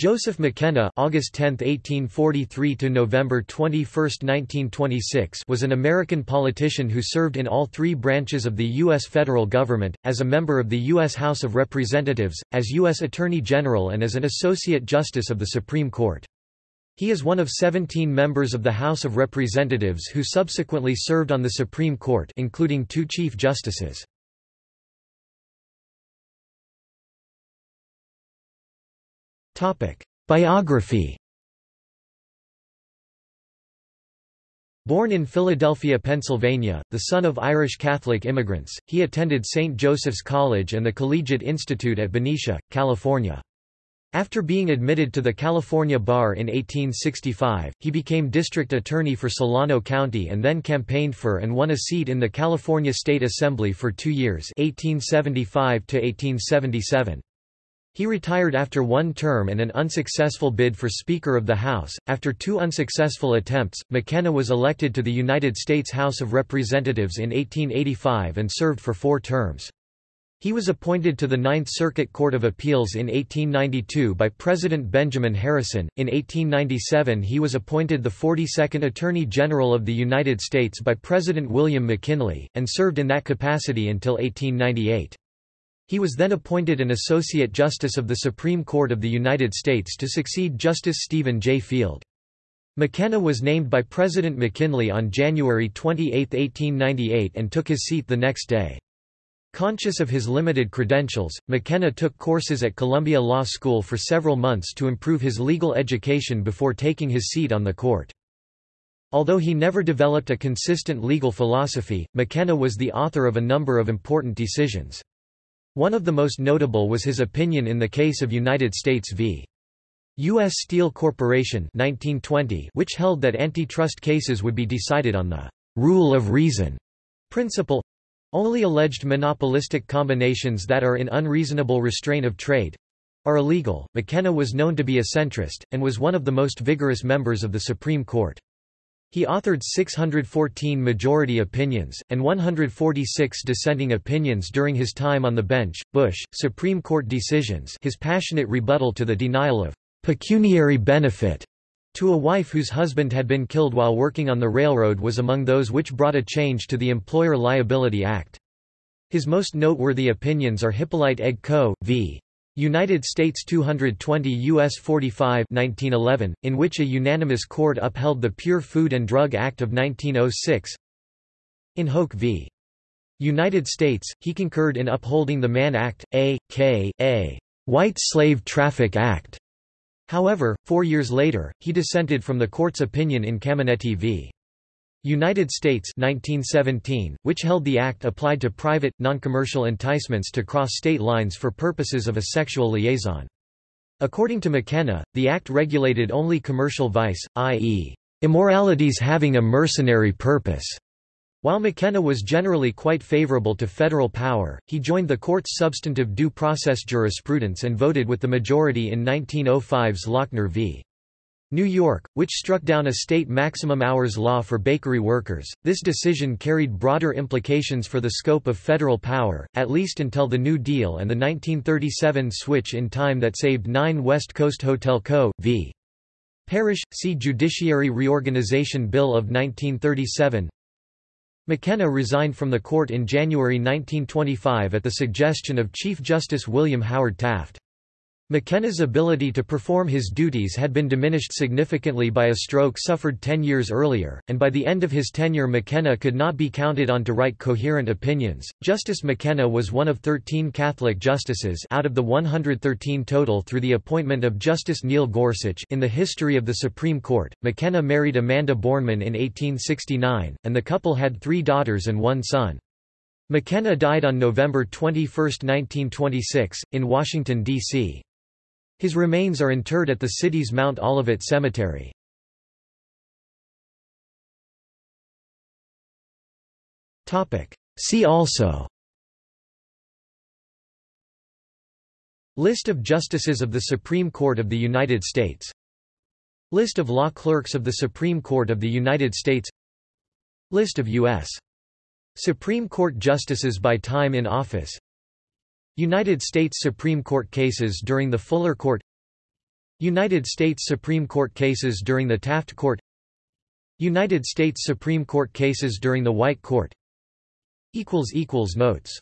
Joseph McKenna August 10, 1843 to November 21, 1926 was an American politician who served in all three branches of the U.S. federal government, as a member of the U.S. House of Representatives, as U.S. Attorney General and as an Associate Justice of the Supreme Court. He is one of 17 members of the House of Representatives who subsequently served on the Supreme Court including two Chief Justices. Biography Born in Philadelphia, Pennsylvania, the son of Irish Catholic immigrants, he attended St. Joseph's College and the Collegiate Institute at Benicia, California. After being admitted to the California Bar in 1865, he became district attorney for Solano County and then campaigned for and won a seat in the California State Assembly for two years 1875 -1877. He retired after one term and an unsuccessful bid for Speaker of the House. After two unsuccessful attempts, McKenna was elected to the United States House of Representatives in 1885 and served for four terms. He was appointed to the Ninth Circuit Court of Appeals in 1892 by President Benjamin Harrison. In 1897, he was appointed the 42nd Attorney General of the United States by President William McKinley, and served in that capacity until 1898. He was then appointed an Associate Justice of the Supreme Court of the United States to succeed Justice Stephen J. Field. McKenna was named by President McKinley on January 28, 1898 and took his seat the next day. Conscious of his limited credentials, McKenna took courses at Columbia Law School for several months to improve his legal education before taking his seat on the court. Although he never developed a consistent legal philosophy, McKenna was the author of a number of important decisions. One of the most notable was his opinion in the case of United States v. U.S. Steel Corporation 1920, which held that antitrust cases would be decided on the rule of reason principle only alleged monopolistic combinations that are in unreasonable restraint of trade are illegal. McKenna was known to be a centrist, and was one of the most vigorous members of the Supreme Court. He authored 614 majority opinions, and 146 dissenting opinions during his time on the bench. Bush, Supreme Court decisions his passionate rebuttal to the denial of pecuniary benefit to a wife whose husband had been killed while working on the railroad was among those which brought a change to the Employer Liability Act. His most noteworthy opinions are Hippolyte Egg Co. v. United States 220 U.S. 45 1911, in which a unanimous court upheld the Pure Food and Drug Act of 1906 In Hoke v. United States, he concurred in upholding the Mann Act, A.K.A. White Slave Traffic Act. However, four years later, he dissented from the court's opinion in Caminetti v. United States 1917, which held the act applied to private, non-commercial enticements to cross state lines for purposes of a sexual liaison. According to McKenna, the act regulated only commercial vice, i.e., immoralities having a mercenary purpose. While McKenna was generally quite favorable to federal power, he joined the court's substantive due process jurisprudence and voted with the majority in 1905's Lochner v. New York, which struck down a state maximum hours law for bakery workers. This decision carried broader implications for the scope of federal power, at least until the New Deal and the 1937 switch in time that saved 9 West Coast Hotel Co. v. Parrish, see Judiciary Reorganization Bill of 1937. McKenna resigned from the court in January 1925 at the suggestion of Chief Justice William Howard Taft. McKenna's ability to perform his duties had been diminished significantly by a stroke suffered ten years earlier, and by the end of his tenure McKenna could not be counted on to write coherent opinions. Justice McKenna was one of 13 Catholic justices out of the 113 total through the appointment of Justice Neil Gorsuch in the history of the Supreme Court. McKenna married Amanda Bornman in 1869, and the couple had three daughters and one son. McKenna died on November 21, 1926, in Washington, D.C. His remains are interred at the city's Mount Olivet Cemetery. See also List of Justices of the Supreme Court of the United States List of law clerks of the Supreme Court of the United States List of U.S. Supreme Court justices by time in office United States Supreme Court cases during the Fuller Court United States Supreme Court cases during the Taft Court United States Supreme Court cases during the White Court Notes